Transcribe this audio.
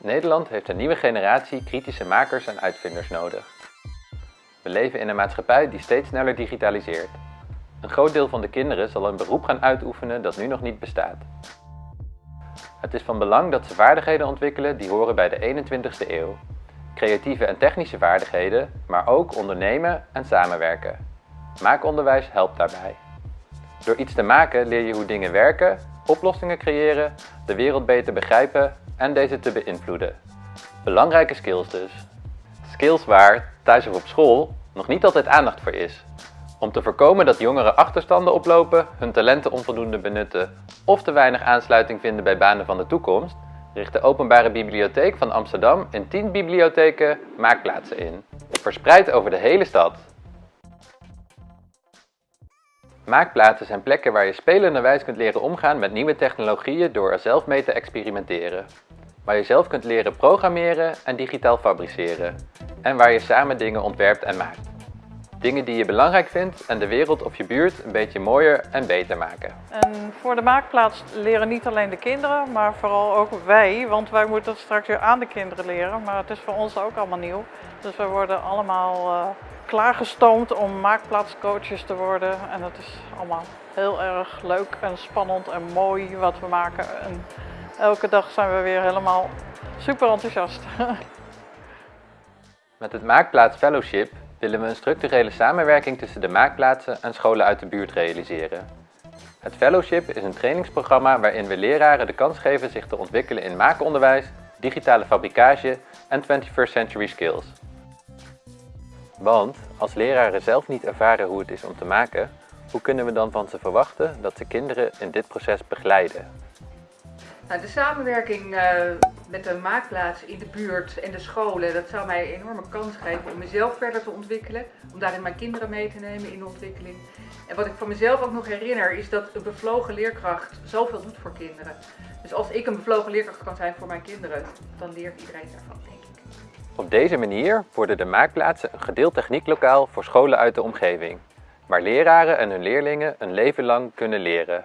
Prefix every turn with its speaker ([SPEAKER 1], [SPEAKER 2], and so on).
[SPEAKER 1] Nederland heeft een nieuwe generatie kritische makers en uitvinders nodig. We leven in een maatschappij die steeds sneller digitaliseert. Een groot deel van de kinderen zal een beroep gaan uitoefenen dat nu nog niet bestaat. Het is van belang dat ze vaardigheden ontwikkelen die horen bij de 21ste eeuw. Creatieve en technische vaardigheden, maar ook ondernemen en samenwerken. Maakonderwijs helpt daarbij. Door iets te maken leer je hoe dingen werken, oplossingen creëren, de wereld beter begrijpen en deze te beïnvloeden. Belangrijke skills dus. Skills waar, thuis of op school, nog niet altijd aandacht voor is. Om te voorkomen dat jongeren achterstanden oplopen, hun talenten onvoldoende benutten of te weinig aansluiting vinden bij banen van de toekomst, richt de Openbare Bibliotheek van Amsterdam in 10 bibliotheken maakplaatsen in, verspreid over de hele stad. Maakplaatsen zijn plekken waar je spelenderwijs kunt leren omgaan met nieuwe technologieën door er zelf mee te experimenteren. Waar je zelf kunt leren programmeren en digitaal fabriceren. En waar je samen dingen ontwerpt en maakt. Dingen die je belangrijk vindt en de wereld of je buurt een beetje mooier en beter maken.
[SPEAKER 2] En voor de maakplaats leren niet alleen de kinderen, maar vooral ook wij. Want wij moeten het straks weer aan de kinderen leren. Maar het is voor ons ook allemaal nieuw. Dus we worden allemaal uh, klaargestoomd om maakplaatscoaches te worden. En het is allemaal heel erg leuk en spannend en mooi wat we maken. En elke dag zijn we weer helemaal super enthousiast.
[SPEAKER 1] Met het Maakplaats Fellowship willen we een structurele samenwerking tussen de maakplaatsen en scholen uit de buurt realiseren. Het Fellowship is een trainingsprogramma waarin we leraren de kans geven zich te ontwikkelen in maakonderwijs, digitale fabricage en 21st century skills. Want als leraren zelf niet ervaren hoe het is om te maken, hoe kunnen we dan van ze verwachten dat ze kinderen in dit proces begeleiden?
[SPEAKER 3] Nou, de samenwerking uh, met de maakplaats in de buurt en de scholen, dat zou mij een enorme kans geven om mezelf verder te ontwikkelen. Om daarin mijn kinderen mee te nemen in de ontwikkeling. En wat ik van mezelf ook nog herinner is dat een bevlogen leerkracht zoveel doet voor kinderen. Dus als ik een bevlogen leerkracht kan zijn voor mijn kinderen, dan leert iedereen daarvan, denk ik.
[SPEAKER 1] Op deze manier worden de maakplaatsen een gedeeld technieklokaal voor scholen uit de omgeving. Waar leraren en hun leerlingen een leven lang kunnen leren.